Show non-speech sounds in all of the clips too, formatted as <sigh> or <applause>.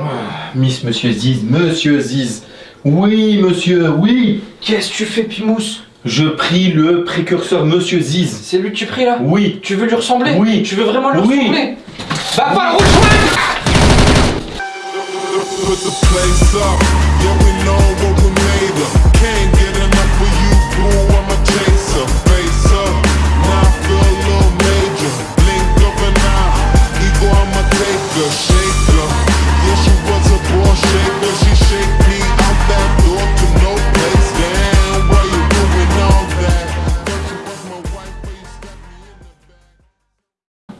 Ah, Miss Monsieur Ziz, Monsieur Ziz. Oui, monsieur, oui. Qu'est-ce que tu fais, Pimous Je prie le précurseur Monsieur Ziz. C'est lui que tu pries là? Oui. Tu veux lui ressembler? Oui. Tu veux vraiment lui Oui. ressembler? Bah pas le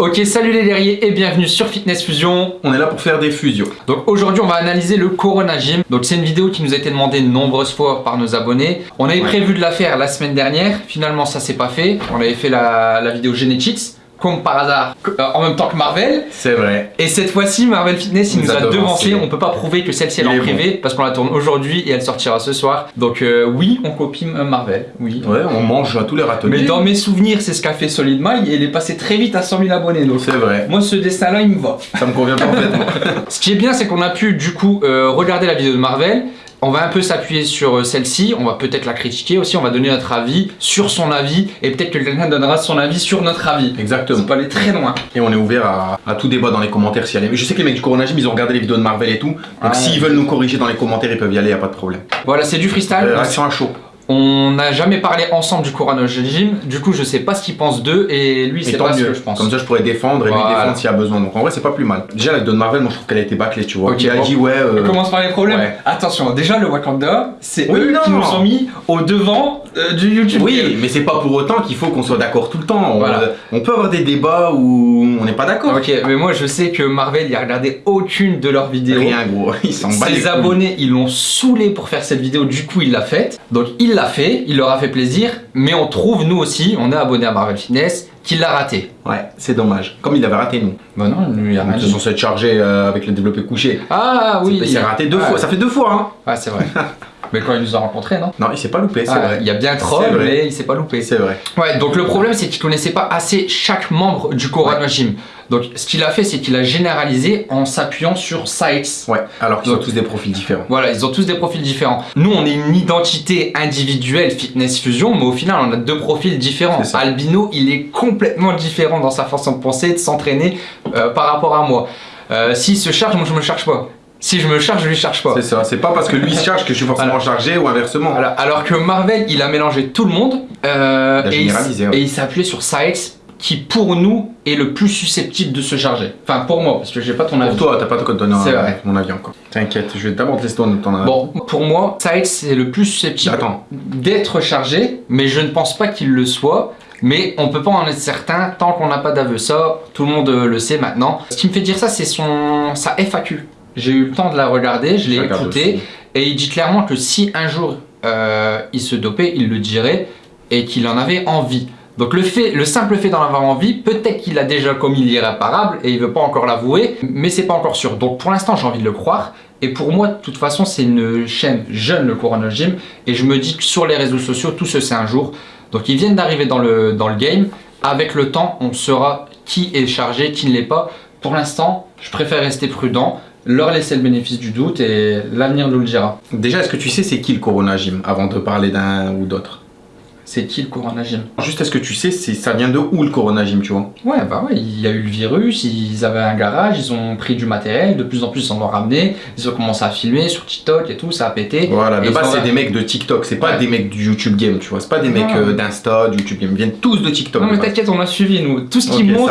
Ok, salut les guerriers et bienvenue sur Fitness Fusion. On est là pour faire des fusions. Donc aujourd'hui on va analyser le Corona Gym. Donc c'est une vidéo qui nous a été demandée de nombreuses fois par nos abonnés. On avait Ouais. prévu de la faire la semaine dernière, finalement ça s'est pas fait. On avait fait la, la vidéo Genetics, comme par hasard, euh, en même temps que Marvel. C'est vrai. Et cette fois-ci Marvel Fitness il nous, nous a a devancé, on peut pas prouver que celle-ci elle est en privé parce qu'on la tourne aujourd'hui et elle sortira ce soir. Donc euh, oui on copie euh, Marvel, oui. Ouais, on mange à tous les râteliers. Mais dans mes souvenirs c'est ce qu'a fait Solid Mile et il est passé très vite à 100 000 abonnés donc C'est vrai. moi ce dessin là il me va. Ça me convient <laughs> parfaitement. Ce qui est bien, c'est qu'on a pu du coup euh, regarder la vidéo de Marvel. On va un peu s'appuyer sur euh, celle-ci, on va peut-être la critiquer aussi, on va donner notre avis sur son avis et peut-être que quelqu'un donnera son avis sur notre avis. Exactement. On peut aller très loin. Et on est ouvert à, à tout débat dans les commentaires si les- Je sais que les mecs du Corona Gym, ils ont regardé les vidéos de Marvel et tout. Donc Ah, s'ils ouais. veulent nous corriger dans les commentaires, ils peuvent y aller, y a pas de problème. Voilà, c'est du freestyle. Euh, à chaud. On n'a jamais parlé ensemble du Corona Gym, du coup je sais pas ce qu'il pense d'eux et lui c'est tant pas ce mieux. que je pense. Comme ça, je pourrais défendre et lui défendre s'il y a besoin. Donc en vrai, c'est pas plus mal. Déjà, la de Marvel, moi je trouve qu'elle a été bâclée, tu vois. Ok, il a bon. dit, ouais. euh, On commence par les problèmes. Ouais. Attention, déjà le Wakanda, c'est Oui, eux qui non. nous ont mis au devant euh, du YouTube. Oui, mais c'est pas pour autant qu'il faut qu'on soit d'accord tout le temps. On, Voilà. euh, on peut avoir des débats où on n'est pas d'accord. Ok, mais moi je sais que Marvel il a regardé aucune de leurs vidéos. Rien, gros. <laughs> Ils s'en battent. les Ses abonnés, ils l'ont saoulé pour faire cette vidéo, du coup il l'a faite. Donc il l'a fait, il leur a fait plaisir, mais on trouve nous aussi, on est abonné à Marvel Fitness, qu'il l'a raté. Ouais, c'est dommage. Comme il avait raté nous. Bah non, lui il a rien Ils sont censés chargés euh, avec le développé couché. Ah oui, Il s'est raté deux Ouais. fois. Ça fait deux fois, hein. Ouais, c'est vrai. <laughs> mais quand il nous a rencontrés, non Non, il s'est pas loupé, c'est Ah, vrai. Il y a bien troll, mais il s'est pas loupé. C'est vrai. Ouais, donc le problème c'est qu'il connaissait pas assez chaque membre du Corona Gym. Donc ce qu'il a fait, c'est qu'il a généralisé en s'appuyant sur sites. Ouais, alors qu'ils ont tous des profils différents. Voilà, ils ont tous des profils différents. Nous, on est une identité individuelle Fitness Fusion, mais au final, on a deux profils différents. Albino, il est complètement différent dans sa façon de penser, de s'entraîner euh, par rapport à moi. Euh, S'il se charge, moi je me charge pas. Si je me charge, je lui charge pas. C'est ça. C'est pas parce que lui se charge que je suis forcément Voilà. chargé ou inversement. Voilà. Alors que Marvel, il a mélangé tout le monde euh, Il a et, il, ouais. et il s'est appuyé sur sites qui, pour nous, est le plus susceptible de se charger. Enfin, pour moi, parce que j'ai pas ton Pour avis. toi, t'as pas de code donner C'est vrai. mon avis encore. T'inquiète, je vais d'abord te laisser ton, ton avis. Bon, pour moi, Sites c'est le plus susceptible d'être chargé, mais je ne pense pas qu'il le soit. Mais on peut pas en être certain tant qu'on n'a pas d'aveu. Ça, tout le monde euh, le sait maintenant. Ce qui me fait dire ça, c'est son sa FAQ. J'ai eu le temps de la regarder, je l'ai écoutée, et il dit clairement que si un jour euh, il se dopait, il le dirait et qu'il en avait envie. Donc le fait, le simple fait d'en avoir envie, peut-être qu'il a déjà commis l'irréparable et il veut pas encore l'avouer, mais c'est pas encore sûr. Donc pour l'instant, j'ai envie de le croire. Et pour moi, de toute façon, c'est une chaîne jeune, le Corona Gym, et je me dis que sur les réseaux sociaux, tout se sait un jour. Donc ils viennent d'arriver dans le, dans le game. Avec le temps, on saura qui est chargé, qui ne l'est pas. Pour l'instant, je préfère rester prudent, leur laisser le bénéfice du doute et l'avenir nous le dira. Déjà, est-ce que tu sais c'est qui le Corona Gym avant de parler d'un ou d'autre? C'est qui le Corona Gym? Juste, est-ce que tu sais c'est- ça vient de où le Corona Gym, tu vois? Ouais, bah ouais, il y a eu le virus, ils avaient un garage, ils ont pris du matériel, de plus en plus ils en ont ramené, ils ont commencé à filmer sur TikTok et tout, ça a pété. Voilà, de base, c'est des mecs de TikTok, c'est pas Ouais. des mecs du YouTube Game, tu vois. C'est pas des Non. mecs euh, d'Insta, du YouTube Game. Ils viennent tous de TikTok. Non mais t'inquiète, on a suivi nous, tout ce qui Ok, monte,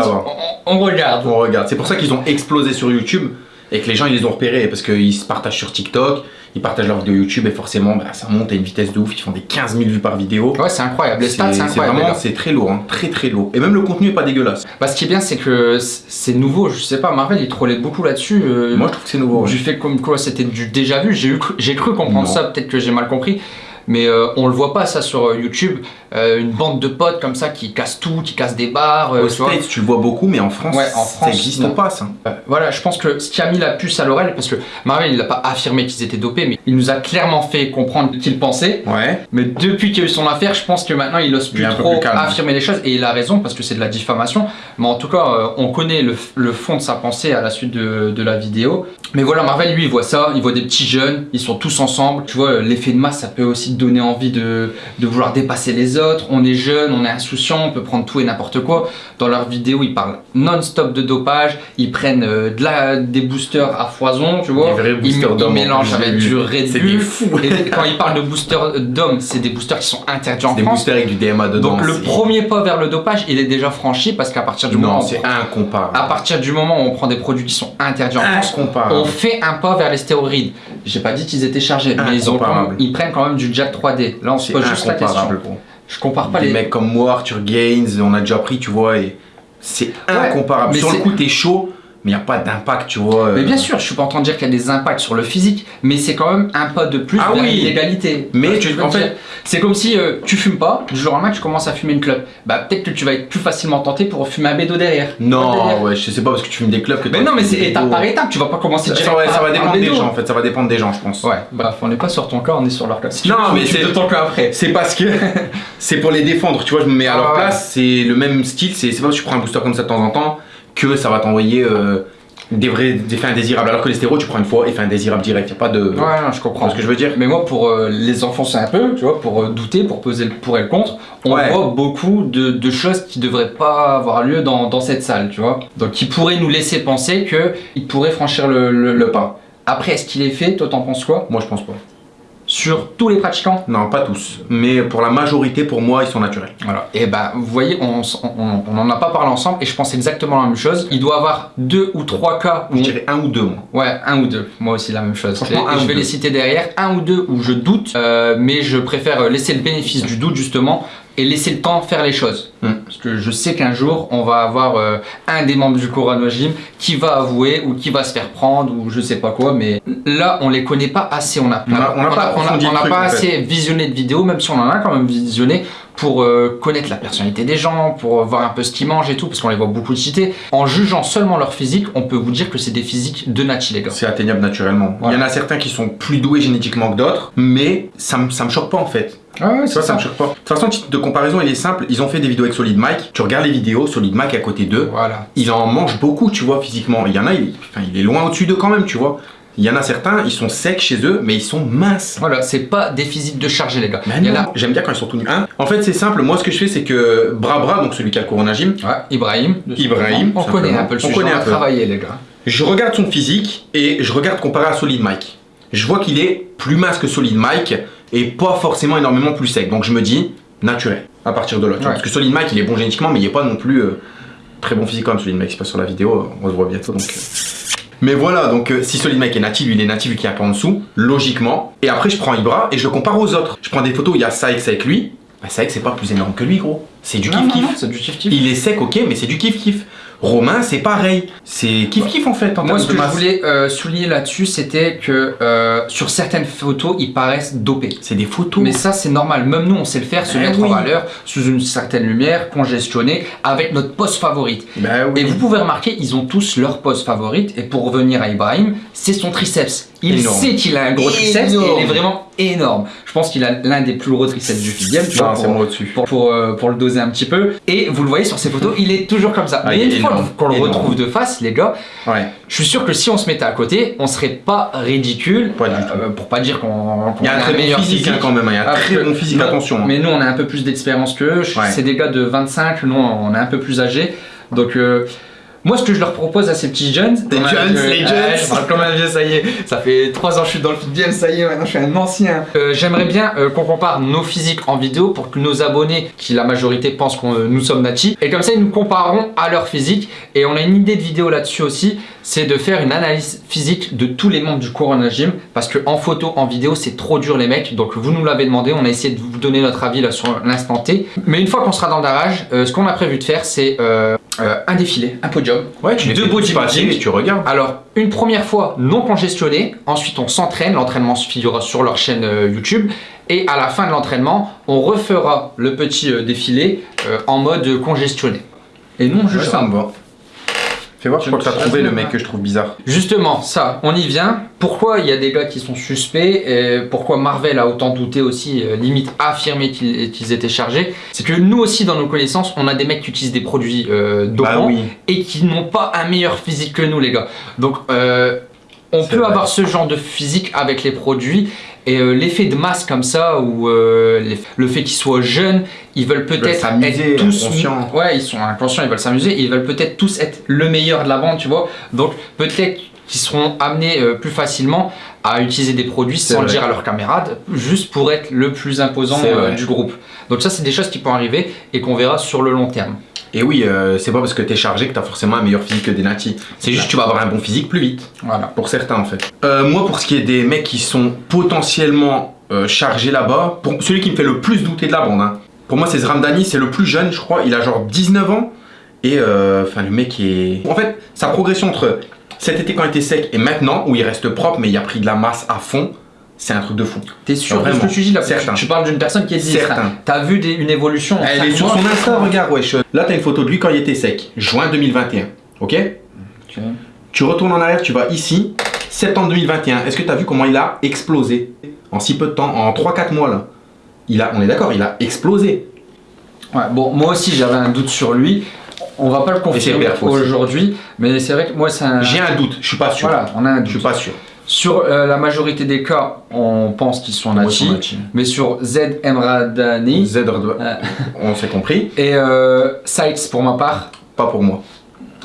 on regarde. On regarde. C'est pour ça qu'ils ont explosé sur YouTube et que les gens ils les ont repérés parce qu'ils se partagent sur TikTok, ils partagent leurs vidéos YouTube et forcément bah, ça monte à une vitesse de ouf. Ils font des 15 000 vues par vidéo. Ouais, c'est incroyable, les stats c'est incroyable. c'est très lourd, hein, très très lourd. Et même le contenu est pas dégueulasse. Bah, ce qui est bien, c'est que c'est nouveau, je sais pas, Marvel il trollait beaucoup là-dessus. euh, Moi je trouve que c'est nouveau. ouais. Du fait comme quoi c'était du déjà vu, j'ai cru- comprendre Non. ça, peut-être que j'ai mal compris. Mais euh, on le voit pas ça sur euh, YouTube. Euh, une bande de potes comme ça qui cassent tout, qui cassent des bars. euh, Aux tu. States, tu le vois beaucoup, mais en France, Ouais, en ça n'existe pas, ça. Voilà, je pense que ce qui a mis la puce à l'oreille, parce que Marvel il n'a pas affirmé qu'ils étaient dopés, mais il nous a clairement fait comprendre qu'il pensait. Ouais. Mais depuis qu'il y a eu son affaire, je pense que maintenant il ose Il plus trop plus affirmer les choses et il a raison parce que c'est de la diffamation. Mais en tout cas, on connaît le, le fond de sa pensée à la suite de, de la vidéo. Mais voilà, Marvel lui il voit ça, il voit des petits jeunes, ils sont tous ensemble. Tu vois, l'effet de masse ça peut aussi donner envie de, de vouloir dépasser les autres. On est jeune, on est insouciant, on peut prendre tout et n'importe quoi. Dans leurs vidéos, ils parlent non-stop de dopage, ils prennent euh, de la, des boosters à foison, tu vois. Des vrais ils, boosters ils mélangent avec du. Red C'est Bull. des fous. Et <laughs> quand ils parlent de boosters d'hommes, c'est des boosters qui sont interdits en Des France. boosters avec du DMA dedans. Donc le premier pas vers le dopage, il est déjà franchi parce qu'à partir du moment Non, où c'est incomparable. à partir du moment où on prend des produits qui sont interdits en France, on fait un pas vers les stéroïdes. J'ai pas dit qu'ils étaient chargés, mais ils, ont ils prennent quand même du Jack 3D. Là, on se pose juste la question. Je compare pas Des les. mecs comme moi, Arthur Gaines, on a déjà pris, tu vois, et c'est incomparable. mais Sur le coup, t'es chaud, mais il n'y a pas d'impact, tu vois. Mais euh, bien sûr, je suis pas en train de dire qu'il y a des impacts sur le physique, mais c'est quand même un pas de plus Ah vers oui. l'égalité. Mais Tu je en fait- c'est comme si euh, tu fumes pas, du jour au lendemain tu commences à fumer une clope. Bah peut-être que tu vas être plus facilement tenté pour fumer un bédo derrière. Non, délire. ouais, je sais pas parce que tu fumes des clubs que Mais non, mais c'est étape par étape, tu vas pas commencer Ça, par- ça va dépendre des gens en fait, ça va dépendre des gens, je pense. Ouais, bref, on n'est pas sur ton cas, on est sur leur cas. Si Non, mais c'est- de ton cas après. C'est parce que <laughs> c'est pour les défendre, tu vois, je me mets à Ah leur ouais. place, c'est le même style, c'est pas parce que tu prends un booster comme ça de temps en temps que ça va t'envoyer euh, des vrais des effets indésirables. Alors que les tu prends une fois, effet indésirable direct, y a pas de. Ouais, non, je comprends. ce que je veux dire? Mais moi, pour euh, les enfoncer un peu, tu vois, pour euh, douter, pour peser le pour et le contre, on Ouais. voit beaucoup de, de choses qui devraient pas avoir lieu dans, dans cette salle, tu vois. Donc, qui pourraient nous laisser penser qu'il pourrait franchir le, le- le pas. Après, est-ce qu'il est fait? Toi, t'en penses quoi? Moi, je pense pas. Sur tous les pratiquants Non, pas tous. Mais pour la majorité, pour moi, ils sont naturels. Voilà. Et ben, vous voyez, on n'en a pas parlé ensemble et je pense exactement la même chose. Il doit y avoir deux ou trois cas où Je dirais un ou deux, moi. Ouais, un ou deux. Moi aussi la même chose. Et- un je vais deux. les citer derrière. Un ou deux où je doute, euh, mais je préfère laisser le bénéfice du doute justement et laisser le temps faire les choses. Hmm. Parce que je sais qu'un jour on va avoir euh, un des membres du Coran Gym qui va avouer ou qui va se faire prendre ou je sais pas quoi. Mais là on les connaît pas assez. On a On a- on a pas on a- truc, pas fait. assez visionné de vidéos, même si on en a quand même visionné pour euh, connaître la personnalité des gens, pour voir un peu ce qu'ils mangent et tout, parce qu'on les voit beaucoup citer. En jugeant seulement leur physique, on peut vous dire que c'est des physiques de Nati, les gars. C'est atteignable naturellement. Voilà. Il y en a certains qui sont plus doués génétiquement que d'autres, mais ça me, ça me choque pas en fait. Ah ouais, ça me choque pas. De toute façon, le titre de comparaison, il est simple. Ils ont fait des vidéos avec Solid Mike. Tu regardes les vidéos, Solid Mike à côté d'eux. Voilà. Il en mange beaucoup, tu vois, physiquement. Il y en a, il, enfin, il est loin au-dessus d'eux quand même, tu vois. Il y en a certains, ils sont secs chez eux, mais ils sont minces. Voilà, c'est pas des physiques de chargé, les gars. Mais Il y en non. a. J'aime bien quand ils sont tout nus. Hein en fait, c'est simple. Moi, ce que je fais, c'est que Brabra, donc celui qui a le Corona Gym, Ouais, Ibrahim. Ibrahim, On connaît un peu le On sujet, connaît on un a peu. travaillé, les gars. je regarde son physique et je regarde comparé à Solid Mike. Je vois qu'il est plus mince que Solid Mike et pas forcément énormément plus sec. Donc je me dis, naturel, à partir de là. tu vois. Ouais. Parce que Solid Mike, il est bon génétiquement, mais il est pas non plus euh, très bon physiquement comme Solid Mike. C'est pas sur la vidéo, on se voit bientôt. Donc, euh. Mais voilà, donc euh, si Solid Mike est natif, lui il est natif, qui est un peu en dessous, logiquement. Et après, je prends Ibra et je le compare aux autres. Je prends des photos où il y a Saïx avec lui. Bah, Saïx, c'est pas plus énorme que lui, gros. C'est du kiff-kiff. C'est du kiff-kiff. Il est sec, ok, mais c'est du kiff-kiff. Romain, c'est pareil. C'est kiff-kiff en fait. En Moi, ce que je voulais euh, souligner là-dessus, c'était que euh, sur certaines photos, ils paraissent dopés. C'est des photos. Mais ça, c'est normal. Même nous, on sait le faire, se Eh mettre oui. en valeur sous une certaine lumière, congestionné, avec notre pose favorite. Bah Et vous pouvez remarquer, ils ont tous leur pose favorite. Et pour revenir à Ibrahim, c'est son triceps. Il Énorme. sait qu'il a un gros triceps et il est vraiment énorme. Je pense qu'il a l'un des plus gros triceps du FIDIEM, tu vois, pour, pour, pour, euh, pour le doser un petit peu. Et vous le voyez sur ces photos, il est toujours comme ça. Ah, Mais une fois qu'on le retrouve de face, les gars, Ouais. je suis sûr que si on se mettait à côté, on serait pas ridicule. Pas. Euh, pour pas dire qu'on y a un très bon meilleur physique, hein, quand même. Il y a un très bon physique, attention. hein. Mais nous, on a un peu plus d'expérience qu'eux. Ouais. C'est des gars de 25, nous, on est un peu plus âgés. Donc, euh, moi, ce que je leur propose à ces petits jeunes. A- jeunes, euh, les jeunes. je parle comme un vieux, ça y est. Ça fait 3 ans que je suis dans le football, ça y est, maintenant je suis un ancien. Euh, J'aimerais bien euh, qu'on compare nos physiques en vidéo pour que nos abonnés, qui la majorité pensent que nous sommes natis, et comme ça, ils nous compareront à leur physique. Et on a une idée de vidéo là-dessus aussi, c'est de faire une analyse physique de tous les membres du Corona Gym. Parce que en photo, en vidéo, c'est trop dur, les mecs. Donc, vous nous l'avez demandé, on a essayé de vous donner notre avis là sur l'instant T. Mais une fois qu'on sera dans le garage, euh, ce qu'on a prévu de faire, c'est euh, un défilé, un podium. Ouais, tu deux passer et tu regardes. Alors, une première fois non congestionné, ensuite on s'entraîne, l'entraînement se figurera sur leur chaîne euh, YouTube, Et à la fin de l'entraînement, on refera le petit euh, défilé en mode congestionné. Et non, Ouais, juste ça me va. Fais voir, je Je crois que t'as trouvé le mec que je trouve bizarre. Justement, ça, on y vient. Pourquoi il y a des gars qui sont suspects et pourquoi Marvel a autant douté aussi, euh, limite affirmé qu'ils qu'ils étaient chargés? C'est que nous aussi, dans nos connaissances, on a des mecs qui utilisent des produits euh, dopants Bah oui. et qui n'ont pas un meilleur physique que nous, les gars. Donc, euh, on peut vrai. avoir ce genre de physique avec les produits. Et euh, l'effet de masse comme ça, ou euh, le fait qu'ils soient jeunes, ils veulent peut-être être tous inconscients. Ouais, ils sont inconscients, ils veulent s'amuser, ils veulent peut-être tous être le meilleur de la bande, tu vois. Donc peut-être qu'ils seront amenés euh, plus facilement à utiliser des produits sans le dire à leurs camarades, juste pour être le plus imposant du groupe. Donc ça, c'est des choses qui peuvent arriver et qu'on verra sur le long terme. Et oui, euh, c'est pas parce que t'es chargé que t'as forcément un meilleur physique que des natis. C'est juste que tu vas avoir un bon physique plus vite. Voilà. Pour certains en fait. Euh, moi, pour ce qui est des mecs qui sont potentiellement euh, chargés là-bas, pour celui qui me fait le plus douter de la bande, hein, pour moi c'est Zramdani, c'est le plus jeune, je crois. Il a genre 19 ans. Et euh, enfin, le mec est. En fait, sa progression entre cet été quand il était sec et maintenant, où il reste propre, mais il a pris de la masse à fond, c'est un truc de fou. T'es sûr de ce que tu dis là Certain. tu, tu parles d'une personne qui est dit Certain. T'as vu des- une évolution Elle est sur son Insta, regarde, wesh. Là, t'as une photo de lui quand il était sec, juin 2021. Ok Ok. Tu retournes en arrière, tu vas ici, septembre 2021. Est-ce que tu as vu comment il a explosé En si peu de temps, en 3-4 mois là? Il a, on est d'accord, il a explosé. Ouais, bon, moi aussi j'avais un doute sur lui. On va pas le confirmer aujourd'hui, mais c'est vrai que moi c'est un. J'ai un doute, je suis pas sûr. Voilà, on a un Je doute. suis pas sûr. Sur euh, la majorité des cas, on pense qu'ils sont natifs, mais sur Z Emradani Z, Euh. <laughs> on s'est compris. et euh, Sykes pour ma part, Pas pour moi.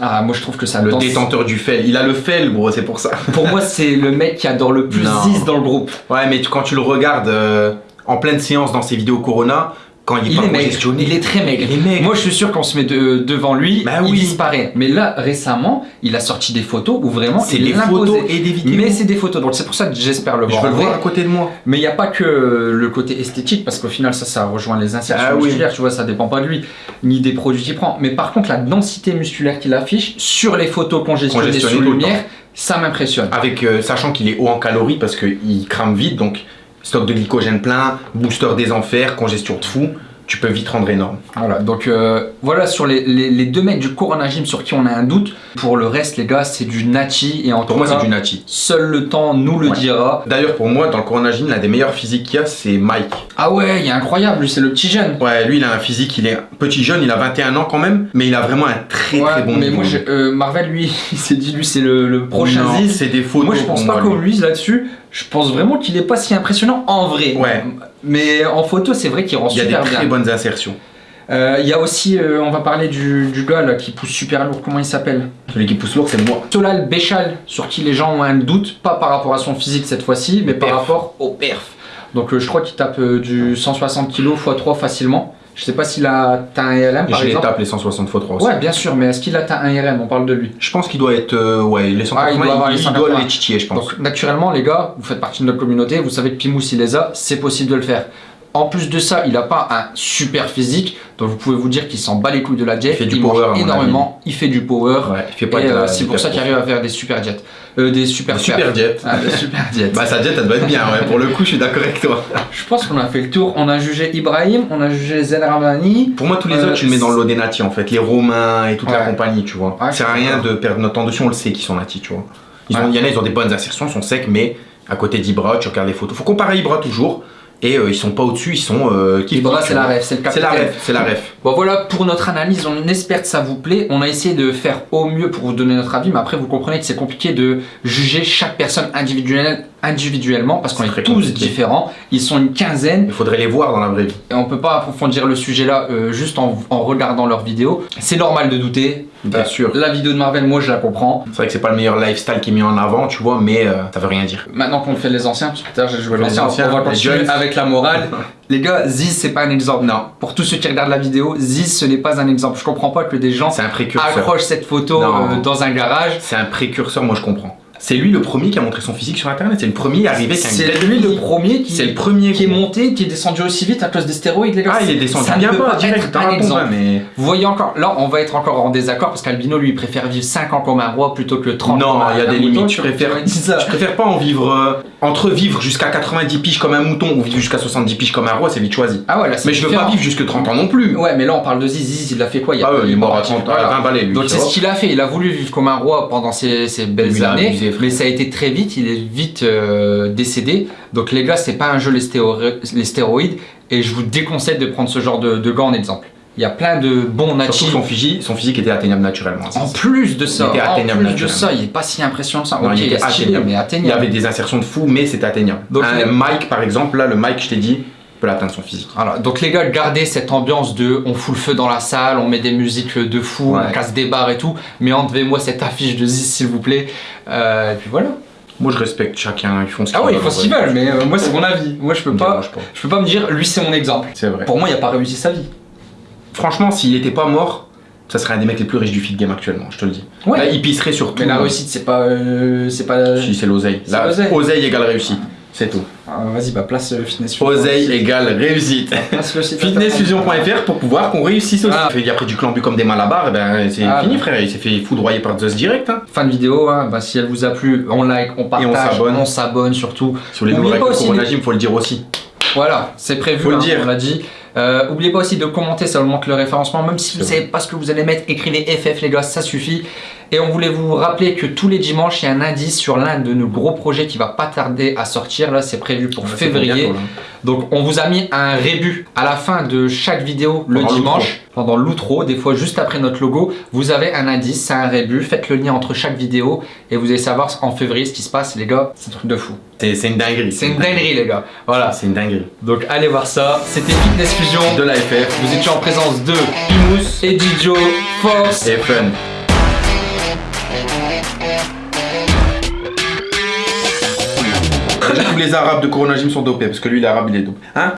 ah, moi je trouve que ça Le détenteur du fel. Il a le fel, bro, c'est pour ça. Pour moi, c'est le mec qui adore le plus Non. Ziz dans le groupe. Ouais, mais tu- quand tu le regardes euh, en pleine séance dans ses vidéos Corona, quand il est Il pas est maigre, congestionné, il est très maigre. Il est maigre. Moi, je suis sûr qu'on se met de- devant lui, Bah il disparaît. Mais là, récemment, il a sorti des photos où vraiment c'est des photos et des vidéos. Mais c'est des photos, donc c'est pour ça que j'espère le je voir. veux en le voir à côté de moi. Mais il n'y a pas que le côté esthétique, parce qu'au final, ça, ça rejoint les insertions Ah oui. musculaires, tu vois, ça dépend pas de lui, ni des produits qu'il prend. Mais par contre, la densité musculaire qu'il affiche sur les photos congestionnées Congestionné sous lumière, ça m'impressionne. Avec, euh, sachant qu'il est haut en calories parce qu'il crame vite, donc stock de glycogène plein, booster des enfers, congestion de fou, tu peux vite rendre énorme. Voilà, donc euh, voilà sur les, les- les deux mecs du Corona Gym sur qui on a un doute. Pour le reste, les gars, c'est du Nachi et en Pour tout moi, cas, c'est du Nati. seul le temps nous le Ouais. dira. D'ailleurs, pour moi, dans le Corona Gym, l'un des meilleurs physiques qu'il y a, c'est Mike. Ah ouais, il est incroyable, lui, c'est le petit jeune. Ouais, lui, il a un physique, il est petit jeune, il a 21 ans quand même, mais il a vraiment un très Ouais, très bon mais niveau. moi, euh, Marvel, lui, <laughs> il s'est dit, lui, c'est le, le prochain Ziz. c'est des photos Moi, je pense pas lui. lui là-dessus. Je pense vraiment qu'il est pas si impressionnant en vrai. Ouais. Mais en photo, c'est vrai qu'il rend Il y a des super très bien. bonnes insertions. Euh, Il y a aussi, euh, on va parler du, du gars là, qui pousse super lourd. Comment il s'appelle? Celui qui pousse lourd, c'est moi. Solal Béchal, sur qui les gens ont un doute, pas par rapport à son physique cette fois-ci, mais par rapport au perf. Donc euh, je crois qu'il tape du 160 kg x 3 facilement. Je sais pas s'il a atteint un IRM par Je les exemple. tape les 160 x 3 aussi. Ouais, bien sûr, mais est-ce qu'il atteint un IRM On parle de lui. Je pense qu'il doit être. euh, ouais, les 180, Ah, il doit avoir les il, il 180. doit les titiller, je pense. Donc naturellement, les gars, vous faites partie de notre communauté, vous savez que Pimous il les a, c'est possible de le faire. En plus de ça, il n'a pas un super physique, donc vous pouvez vous dire qu'il s'en bat les couilles de la jet. Il fait du power, énormément, il fait du power. Ouais, il fait pas et de la- euh, c'est pour ça qu'il arrive à faire des super jets. Euh, des super jet. Ah, des super <laughs> jets. Bah, sa jet, elle doit être bien, ouais. Pour le coup, je suis d'accord avec toi. Je pense qu'on a fait le tour. On a jugé Ibrahim, on a jugé Zen Ramani. Pour moi, tous les Euh, autres, tu le mets dans le lot des natis en fait. Les Romains et toute la compagnie, tu vois. Je suis rien de perdre notre temps dessus, on le sait qu'ils sont natis, tu vois. Ils ont-. Il y en a, ils ont des bonnes insertions, ils sont secs, mais à côté d'Ibra, tu regardes les photos. Faut comparer Ibra toujours. Et euh, ils sont pas au-dessus, ils sont. Euh, Ibra, c'est la ref, c'est le C'est la ref, c'est la ref. Bon voilà pour notre analyse, on espère que ça vous plaît. On a essayé de faire au mieux pour vous donner notre avis, mais après vous comprenez que c'est compliqué de juger chaque personne individuelle- individuellement parce qu'on est tous compliqué. différents. Ils sont une quinzaine Il faudrait les voir dans la vraie vie. et on peut pas approfondir le sujet là euh, juste en, en regardant leurs vidéos. C'est normal de douter. Bien Euh, sûr. La vidéo de Marvel, moi je la comprends. C'est vrai que c'est pas le meilleur lifestyle qui est mis en avant, tu vois, mais euh, ça veut rien dire. Maintenant qu'on fait les anciens, parce que tout à l'heure j'ai joué Les anciens, on va les continuer jeunes. avec la morale. <laughs> Les gars, Ziz c'est pas un exemple. Non, Pour tous ceux qui regardent la vidéo, Ziz ce n'est pas un exemple. Je comprends pas que des gens c'est un précurseur. accrochent cette photo euh, dans un garage. C'est un précurseur, moi je comprends. C'est lui le premier qui a montré son physique sur internet. C'est le premier arrivé qui a une C'est lui le premier qui, C'est le premier qui est monté, qui est descendu aussi vite à cause des stéroïdes, les gars. Ah, il est descendu Ça ne bien peut pas pas direct. un exemple. mais Vous voyez encore, là on va être encore en désaccord parce qu'Albino lui préfère vivre 5 ans comme un roi plutôt que 30 Non, comme un il y a un des limites. Je Tu- préfère- je préfère pas en vivre euh, entre vivre jusqu'à 90 piges comme un mouton ou vivre jusqu'à 70 piges comme un roi, c'est vite choisi. Ah ouais, là Mais je veux pas vivre jusque 30 ans non plus. Ouais, mais là on parle de Ziz. Ziz, il a fait quoi il y a Ah ouais, il est mort à parti- 30 voilà. à 20 balais lui. Donc c'est ce qu'il a fait, il a voulu vivre comme un roi pendant ces belles années, mais ça a été très vite, il est vite euh, décédé. Donc les gars, c'est pas un jeu les, stéro- les stéroïdes, et je vous déconseille de prendre ce genre de, de gars en exemple. Il y a plein de bons natifs. son physique, son physique était atteignable naturellement. En plus de ça, Il était en plus de ça, il est pas si impressionnant que ça. Non, il il était est stylé, atteignable. mais Il y avait des insertions de fou, mais c'était atteignable. Donc, un Mike par exemple, là le Mike je t'ai dit, peut l'atteindre son physique. Voilà, donc les gars, gardez cette ambiance de on fout le feu dans la salle, on met des musiques de fou, Ouais. on casse des bars et tout, mais enlevez-moi cette affiche de Ziz s'il vous plaît. Euh, et puis voilà. Moi je respecte chacun, ils font ce qu'ils Ah oui, ils font ce qu'ils veulent, mais euh, moi c'est mon avis. Moi je peux pas, je peux pas me dire lui c'est mon exemple. C'est vrai. Pour moi, il a pas réussi sa vie. Franchement, s'il était pas mort, ça serait un des mecs les plus riches du feed game actuellement, je te le dis. Ouais. Là, il pisserait sur tout. Mais la réussite, c'est pas, euh, c'est pas. Si, c'est l'oseille. L'oseille. oseille égale réussite. C'est tout. Ah, Vas-y, bah place euh, fitness. Fusion. Oseille égale réussite. Place le site Fitnessfusion.fr pour pouvoir qu'on réussisse aussi. Ah. Il fait après du clambu comme des malabars, et ben c'est Ah, fini bah. frère, il s'est fait foudroyer par Zeus direct. Hein. Fin de vidéo, hein, bah, si elle vous a plu, on like, on partage, s'abonne. on s'abonne surtout. Sur les Oubliez nouveaux pas règles de aussi coronagime, faut le dire aussi. Voilà, c'est prévu, Faut le hein, dire. on l'a dit. Euh, oubliez pas aussi de commenter, ça augmente le référencement. Même si vous C'est savez pas ce que vous allez mettre, écrivez FF les gars, ça suffit. Et on voulait vous rappeler que tous les dimanches, il y a un indice sur l'un de nos gros projets qui va pas tarder à sortir. Là, c'est prévu pour février. là. Donc on vous a mis un rébut à la fin de chaque vidéo le Pendant dimanche, pendant l'outro, des fois juste après notre logo, vous avez un indice, c'est un rébut, faites le lien entre chaque vidéo et vous allez savoir en février ce qui se passe les gars, c'est un truc de fou. C'est une dinguerie. C'est une dinguerie les gars. Voilà, C'est une dinguerie. donc allez voir ça, c'était Fitness Fusion, De la FR vous étiez en présence de Pimous, et Joe, Force, et fun. Les arabes de Coronagym sont dopés parce que lui, l'arabe, il est dopé. Hein?